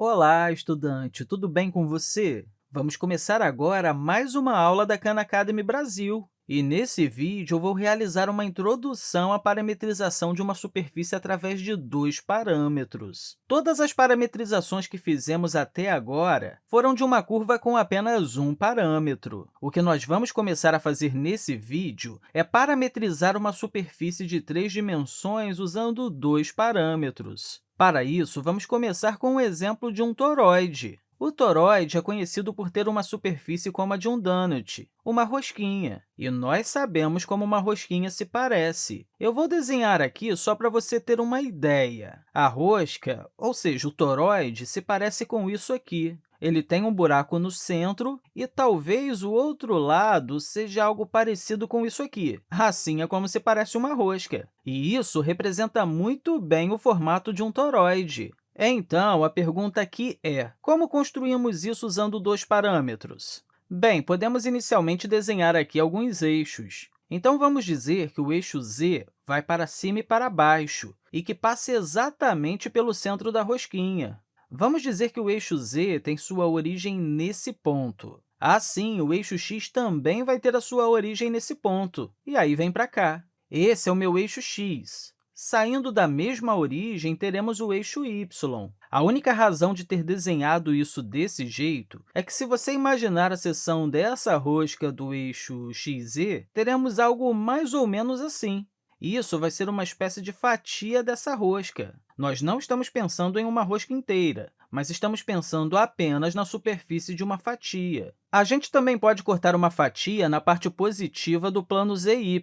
Olá, estudante! Tudo bem com você? Vamos começar agora mais uma aula da Khan Academy Brasil. E, nesse vídeo, eu vou realizar uma introdução à parametrização de uma superfície através de dois parâmetros. Todas as parametrizações que fizemos até agora foram de uma curva com apenas um parâmetro. O que nós vamos começar a fazer nesse vídeo é parametrizar uma superfície de três dimensões usando dois parâmetros. Para isso, vamos começar com o exemplo de um toroide. O toroide é conhecido por ter uma superfície como a de um donut, uma rosquinha, e nós sabemos como uma rosquinha se parece. Eu vou desenhar aqui só para você ter uma ideia. A rosca, ou seja, o toroide, se parece com isso aqui. Ele tem um buraco no centro e talvez o outro lado seja algo parecido com isso aqui. Assim é como se parece uma rosca. E isso representa muito bem o formato de um toroide. Então, a pergunta aqui é, como construímos isso usando dois parâmetros? Bem, podemos inicialmente desenhar aqui alguns eixos. Então, vamos dizer que o eixo z vai para cima e para baixo e que passa exatamente pelo centro da rosquinha. Vamos dizer que o eixo z tem sua origem nesse ponto. Assim, o eixo x também vai ter a sua origem nesse ponto, e aí vem para cá. Esse é o meu eixo x. Saindo da mesma origem, teremos o eixo y. A única razão de ter desenhado isso desse jeito é que, se você imaginar a seção dessa rosca do eixo xz, teremos algo mais ou menos assim. Isso vai ser uma espécie de fatia dessa rosca. Nós não estamos pensando em uma rosca inteira, mas estamos pensando apenas na superfície de uma fatia. A gente também pode cortar uma fatia na parte positiva do plano ZY.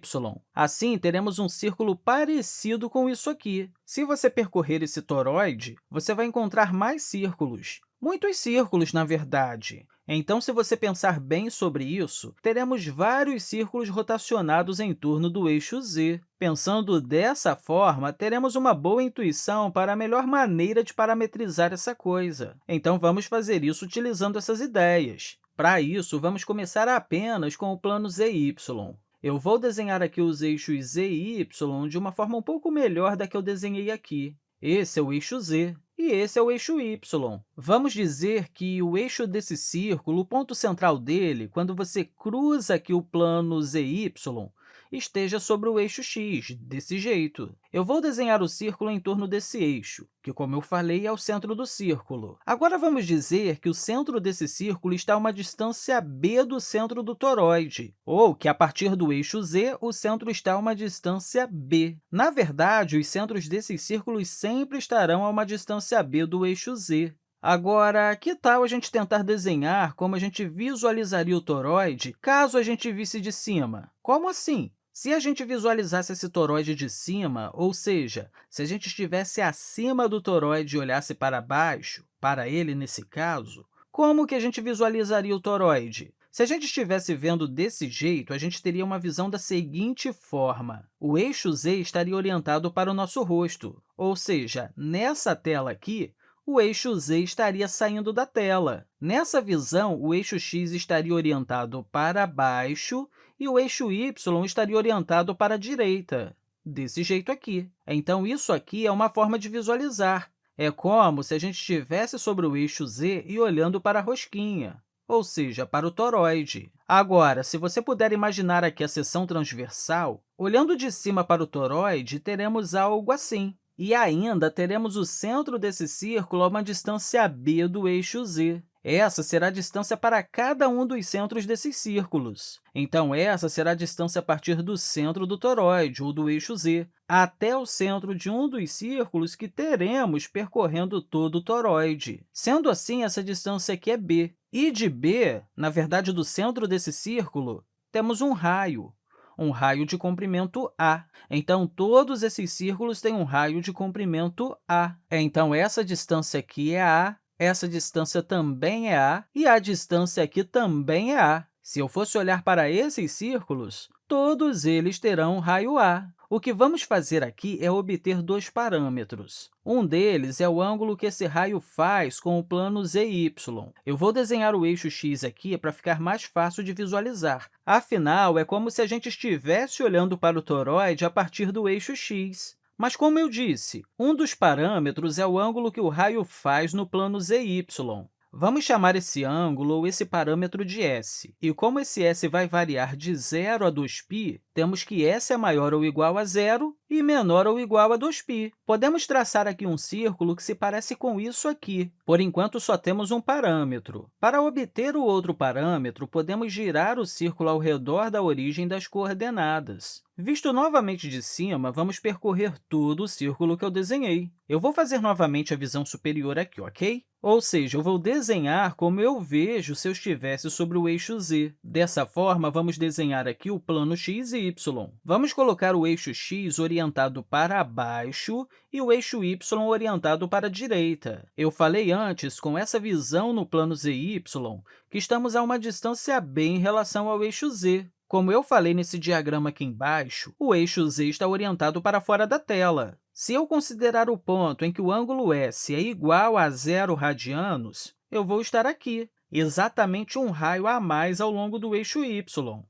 Assim, teremos um círculo parecido com isso aqui. Se você percorrer esse toroide, você vai encontrar mais círculos. Muitos círculos, na verdade. Então, se você pensar bem sobre isso, teremos vários círculos rotacionados em torno do eixo z. Pensando dessa forma, teremos uma boa intuição para a melhor maneira de parametrizar essa coisa. Então, vamos fazer isso utilizando essas ideias. Para isso, vamos começar apenas com o plano zy. Eu vou desenhar aqui os eixos z e y de uma forma um pouco melhor da que eu desenhei aqui. Esse é o eixo z e esse é o eixo y. Vamos dizer que o eixo desse círculo, o ponto central dele, quando você cruza aqui o plano zy, esteja sobre o eixo x, desse jeito. Eu vou desenhar o círculo em torno desse eixo, que, como eu falei, é o centro do círculo. Agora, vamos dizer que o centro desse círculo está a uma distância b do centro do toroide, ou que, a partir do eixo z, o centro está a uma distância b. Na verdade, os centros desses círculos sempre estarão a uma distância b do eixo z. Agora, que tal a gente tentar desenhar como a gente visualizaria o toroide caso a gente visse de cima? Como assim? Se a gente visualizasse esse toroide de cima, ou seja, se a gente estivesse acima do toroide e olhasse para baixo, para ele nesse caso, como que a gente visualizaria o toroide? Se a gente estivesse vendo desse jeito, a gente teria uma visão da seguinte forma. O eixo z estaria orientado para o nosso rosto, ou seja, nessa tela aqui, o eixo z estaria saindo da tela. Nessa visão, o eixo x estaria orientado para baixo e o eixo y estaria orientado para a direita, desse jeito aqui. Então, isso aqui é uma forma de visualizar. É como se a gente estivesse sobre o eixo z e olhando para a rosquinha, ou seja, para o toroide. Agora, se você puder imaginar aqui a seção transversal, olhando de cima para o toroide, teremos algo assim. E ainda teremos o centro desse círculo a uma distância b do eixo z. Essa será a distância para cada um dos centros desses círculos. Então, essa será a distância a partir do centro do toroide, ou do eixo z, até o centro de um dos círculos que teremos percorrendo todo o toroide. Sendo assim, essa distância aqui é b. E de b, na verdade, do centro desse círculo, temos um raio um raio de comprimento A. Então, todos esses círculos têm um raio de comprimento A. Então, essa distância aqui é A, essa distância também é A, e a distância aqui também é A. Se eu fosse olhar para esses círculos, todos eles terão raio A. O que vamos fazer aqui é obter dois parâmetros. Um deles é o ângulo que esse raio faz com o plano ZY. Eu vou desenhar o eixo x aqui para ficar mais fácil de visualizar. Afinal, é como se a gente estivesse olhando para o toroide a partir do eixo x. Mas, como eu disse, um dos parâmetros é o ângulo que o raio faz no plano ZY. Vamos chamar esse ângulo ou esse parâmetro de s. E como esse s vai variar de 0 a 2π, temos que s é maior ou igual a zero e menor ou igual a 2π. Podemos traçar aqui um círculo que se parece com isso aqui. Por enquanto, só temos um parâmetro. Para obter o outro parâmetro, podemos girar o círculo ao redor da origem das coordenadas. Visto novamente de cima, vamos percorrer todo o círculo que eu desenhei. Eu vou fazer novamente a visão superior aqui, ok? Ou seja, eu vou desenhar como eu vejo se eu estivesse sobre o eixo z. Dessa forma, vamos desenhar aqui o plano x e y. Vamos colocar o eixo x orientado para baixo e o eixo y orientado para a direita. Eu falei antes, com essa visão no plano zy, que estamos a uma distância b em relação ao eixo z. Como eu falei nesse diagrama aqui embaixo, o eixo z está orientado para fora da tela. Se eu considerar o ponto em que o ângulo S é igual a zero radianos, eu vou estar aqui, exatamente um raio a mais ao longo do eixo y.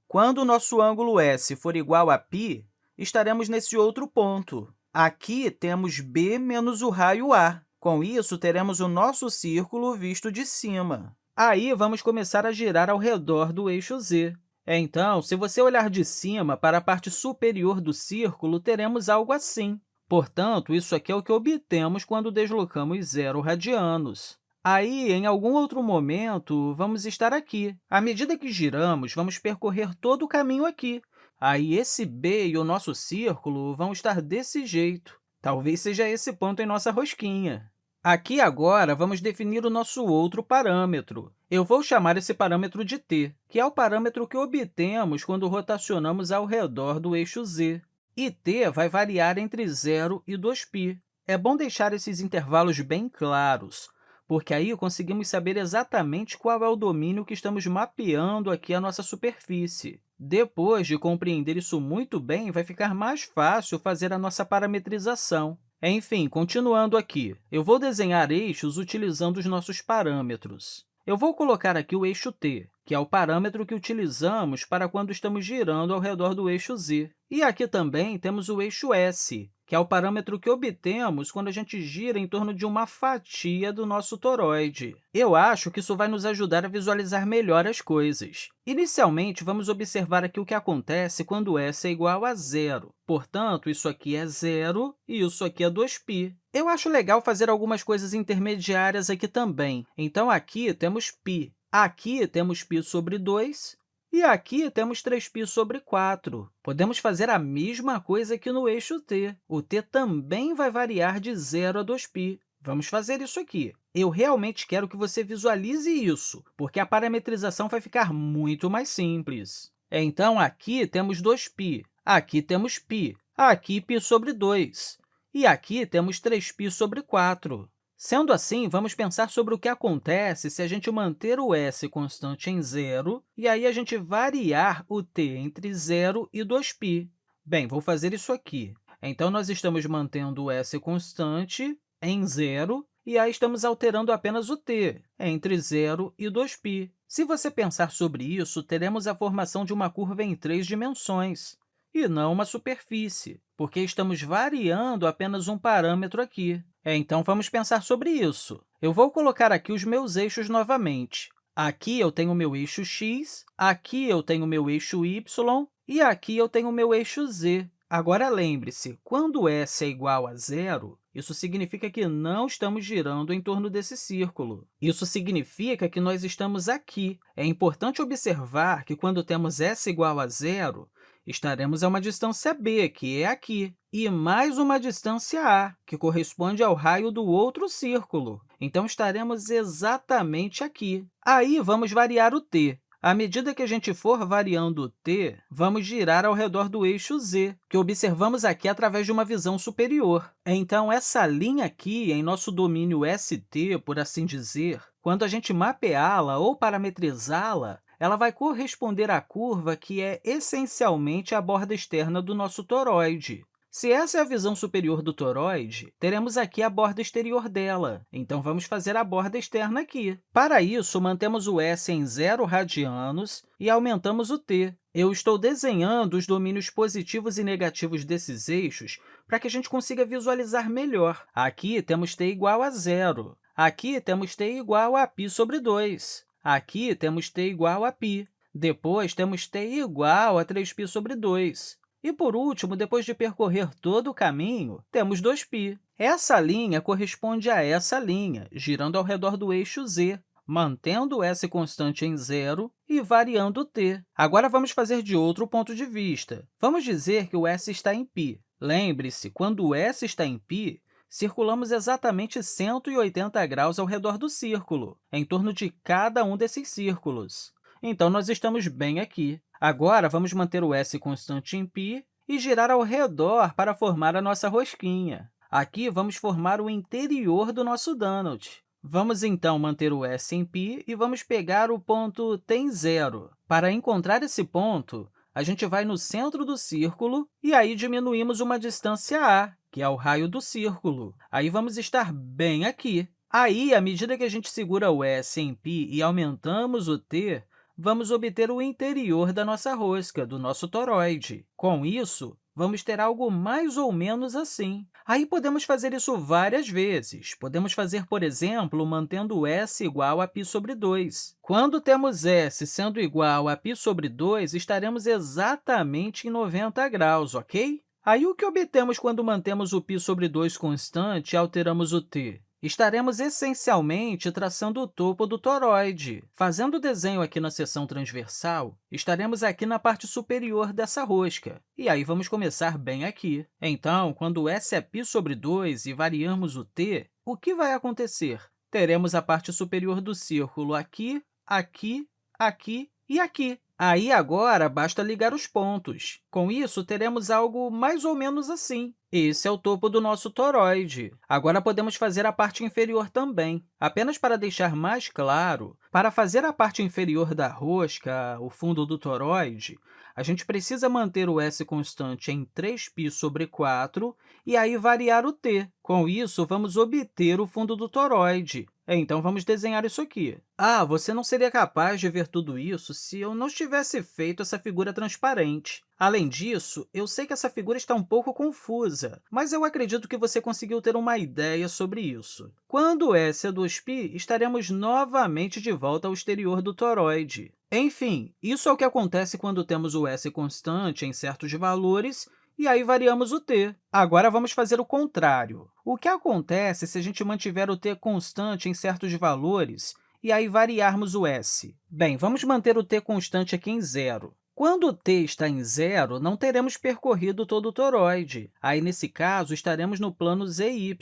Quando o nosso ângulo S for igual a π, estaremos nesse outro ponto. Aqui temos b menos o raio a. Com isso, teremos o nosso círculo visto de cima. Aí, vamos começar a girar ao redor do eixo z. Então, se você olhar de cima para a parte superior do círculo, teremos algo assim. Portanto, isso aqui é o que obtemos quando deslocamos zero radianos. Aí, em algum outro momento, vamos estar aqui. À medida que giramos, vamos percorrer todo o caminho aqui. Aí, esse b e o nosso círculo vão estar desse jeito. Talvez seja esse ponto em nossa rosquinha. Aqui, agora, vamos definir o nosso outro parâmetro. Eu vou chamar esse parâmetro de t, que é o parâmetro que obtemos quando rotacionamos ao redor do eixo z e t vai variar entre 0 e 2π. É bom deixar esses intervalos bem claros, porque aí conseguimos saber exatamente qual é o domínio que estamos mapeando aqui a nossa superfície. Depois de compreender isso muito bem, vai ficar mais fácil fazer a nossa parametrização. Enfim, continuando aqui, eu vou desenhar eixos utilizando os nossos parâmetros. Eu vou colocar aqui o eixo t, que é o parâmetro que utilizamos para quando estamos girando ao redor do eixo z. E aqui também temos o eixo s, que é o parâmetro que obtemos quando a gente gira em torno de uma fatia do nosso toroide. Eu acho que isso vai nos ajudar a visualizar melhor as coisas. Inicialmente, vamos observar aqui o que acontece quando s é igual a zero. Portanto, isso aqui é zero e isso aqui é 2π. Eu acho legal fazer algumas coisas intermediárias aqui também. Então, aqui temos π, Aqui temos π sobre 2 e aqui temos 3π sobre 4. Podemos fazer a mesma coisa aqui no eixo t. O t também vai variar de 0 a 2π. Vamos fazer isso aqui. Eu realmente quero que você visualize isso, porque a parametrização vai ficar muito mais simples. Então, aqui temos 2π, aqui temos π, aqui π sobre 2, e aqui temos 3π sobre 4. Sendo assim, vamos pensar sobre o que acontece se a gente manter o s constante em zero e aí a gente variar o t entre 0 e 2π. Bem, vou fazer isso aqui. Então, nós estamos mantendo o s constante em zero e aí estamos alterando apenas o t entre 0 e 2π. Se você pensar sobre isso, teremos a formação de uma curva em três dimensões e não uma superfície, porque estamos variando apenas um parâmetro aqui. É, então, vamos pensar sobre isso. Eu vou colocar aqui os meus eixos novamente. Aqui eu tenho o meu eixo x, aqui eu tenho o meu eixo y e aqui eu tenho o meu eixo z. Agora, lembre-se, quando s é igual a zero, isso significa que não estamos girando em torno desse círculo. Isso significa que nós estamos aqui. É importante observar que, quando temos s igual a zero, estaremos a uma distância b, que é aqui, e mais uma distância a, que corresponde ao raio do outro círculo. Então, estaremos exatamente aqui. Aí, vamos variar o t. À medida que a gente for variando o t, vamos girar ao redor do eixo z, que observamos aqui através de uma visão superior. Então, essa linha aqui, em nosso domínio ST, por assim dizer, quando a gente mapeá-la ou parametrizá-la, ela vai corresponder à curva que é essencialmente a borda externa do nosso toroide. Se essa é a visão superior do toroide, teremos aqui a borda exterior dela. Então, vamos fazer a borda externa aqui. Para isso, mantemos o s em 0 radianos e aumentamos o t. Eu estou desenhando os domínios positivos e negativos desses eixos para que a gente consiga visualizar melhor. Aqui temos t igual a zero. Aqui temos t igual a π sobre 2. Aqui temos t igual a π. Depois, temos t igual a 3π sobre 2. E, por último, depois de percorrer todo o caminho, temos 2π. Essa linha corresponde a essa linha, girando ao redor do eixo z, mantendo s constante em zero e variando t. Agora, vamos fazer de outro ponto de vista. Vamos dizer que o s está em π. Lembre-se, quando o s está em π, circulamos exatamente 180 graus ao redor do círculo, em torno de cada um desses círculos. Então, nós estamos bem aqui. Agora, vamos manter o s constante em π e girar ao redor para formar a nossa rosquinha. Aqui, vamos formar o interior do nosso donut. Vamos, então, manter o s em π e vamos pegar o ponto t em zero. Para encontrar esse ponto, a gente vai no centro do círculo e aí diminuímos uma distância a, que é o raio do círculo. Aí vamos estar bem aqui. Aí, à medida que a gente segura o s em π e aumentamos o t, vamos obter o interior da nossa rosca, do nosso toroide. Com isso, vamos ter algo mais ou menos assim. Aí, podemos fazer isso várias vezes. Podemos fazer, por exemplo, mantendo s igual a π sobre 2. Quando temos s sendo igual a π sobre 2, estaremos exatamente em 90 graus, ok? Aí, o que obtemos quando mantemos o π sobre 2 constante e alteramos o t? Estaremos essencialmente traçando o topo do toroide. Fazendo o desenho aqui na seção transversal, estaremos aqui na parte superior dessa rosca, e aí vamos começar bem aqui. Então, quando s é π sobre 2 e variamos o t, o que vai acontecer? Teremos a parte superior do círculo aqui, aqui, aqui e aqui. Aí, agora, basta ligar os pontos. Com isso, teremos algo mais ou menos assim. Esse é o topo do nosso toroide. Agora, podemos fazer a parte inferior também. Apenas para deixar mais claro, para fazer a parte inferior da rosca, o fundo do toroide, a gente precisa manter o s constante em 3π sobre 4 e aí variar o t. Com isso, vamos obter o fundo do toroide. Então, vamos desenhar isso aqui. Ah, você não seria capaz de ver tudo isso se eu não tivesse feito essa figura transparente. Além disso, eu sei que essa figura está um pouco confusa, mas eu acredito que você conseguiu ter uma ideia sobre isso. Quando S é 2π, estaremos novamente de volta ao exterior do toroide. Enfim, isso é o que acontece quando temos o s constante em certos valores e aí variamos o t. Agora, vamos fazer o contrário. O que acontece se a gente mantiver o t constante em certos valores e aí variarmos o s? Bem, vamos manter o t constante aqui em zero. Quando o t está em zero, não teremos percorrido todo o toroide. Aí, nesse caso, estaremos no plano zy.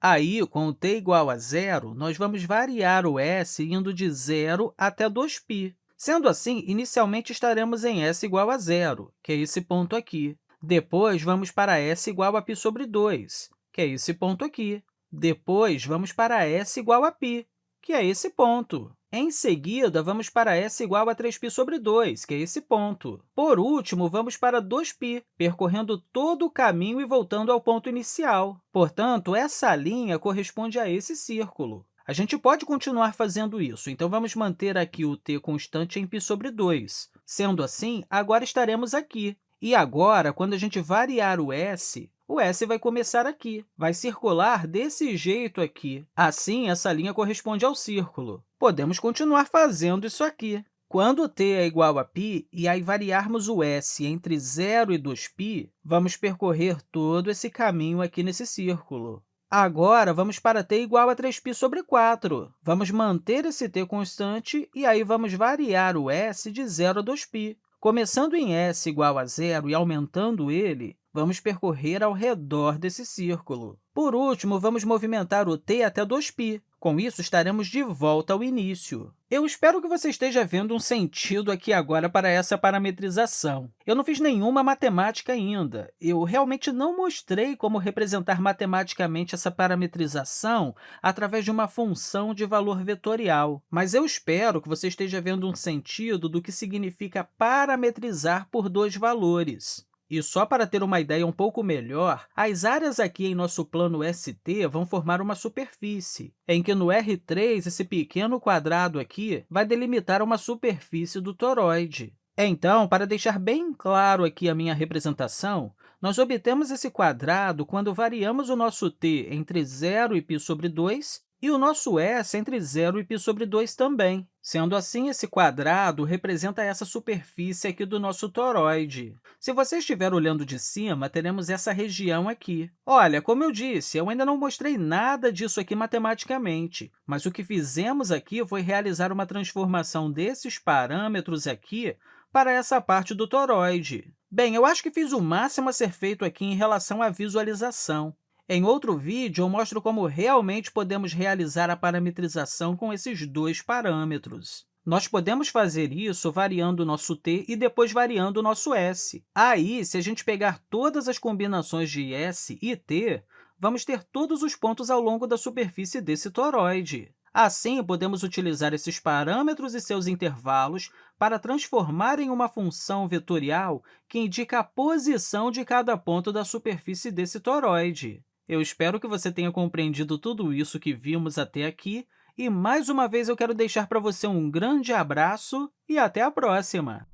Aí, com o t igual a zero, nós vamos variar o s indo de zero até 2π. Sendo assim, inicialmente estaremos em s igual a zero, que é esse ponto aqui. Depois, vamos para s igual a π sobre 2, que é esse ponto aqui. Depois, vamos para s igual a π, que é esse ponto. Em seguida, vamos para s igual a 3π sobre 2, que é esse ponto. Por último, vamos para 2π, percorrendo todo o caminho e voltando ao ponto inicial. Portanto, essa linha corresponde a esse círculo. A gente pode continuar fazendo isso, então vamos manter aqui o t constante em π sobre 2. Sendo assim, agora estaremos aqui. E agora, quando a gente variar o s, o s vai começar aqui, vai circular desse jeito aqui. Assim, essa linha corresponde ao círculo. Podemos continuar fazendo isso aqui. Quando t é igual a π e aí variarmos o s entre 0 e 2π, vamos percorrer todo esse caminho aqui nesse círculo. Agora, vamos para t igual a 3π sobre 4. Vamos manter esse t constante e aí vamos variar o s de 0 a 2π. Começando em s igual a zero e aumentando ele, vamos percorrer ao redor desse círculo. Por último, vamos movimentar o t até 2π. Com isso, estaremos de volta ao início. Eu espero que você esteja vendo um sentido aqui agora para essa parametrização. Eu não fiz nenhuma matemática ainda. Eu realmente não mostrei como representar matematicamente essa parametrização através de uma função de valor vetorial. Mas eu espero que você esteja vendo um sentido do que significa parametrizar por dois valores. E só para ter uma ideia um pouco melhor, as áreas aqui em nosso plano ST vão formar uma superfície, em que no R3, esse pequeno quadrado aqui vai delimitar uma superfície do toroide. Então, para deixar bem claro aqui a minha representação, nós obtemos esse quadrado quando variamos o nosso t entre zero e π sobre 2 e o nosso s entre zero e π sobre 2 também. Sendo assim, esse quadrado representa essa superfície aqui do nosso toroide. Se você estiver olhando de cima, teremos essa região aqui. Olha, como eu disse, eu ainda não mostrei nada disso aqui matematicamente, mas o que fizemos aqui foi realizar uma transformação desses parâmetros aqui para essa parte do toroide. Bem, eu acho que fiz o máximo a ser feito aqui em relação à visualização. Em outro vídeo, eu mostro como realmente podemos realizar a parametrização com esses dois parâmetros. Nós podemos fazer isso variando o nosso t e depois variando o nosso s. Aí, se a gente pegar todas as combinações de s e t, vamos ter todos os pontos ao longo da superfície desse toroide. Assim, podemos utilizar esses parâmetros e seus intervalos para transformar em uma função vetorial que indica a posição de cada ponto da superfície desse toroide. Eu espero que você tenha compreendido tudo isso que vimos até aqui, e, mais uma vez, eu quero deixar para você um grande abraço e até a próxima!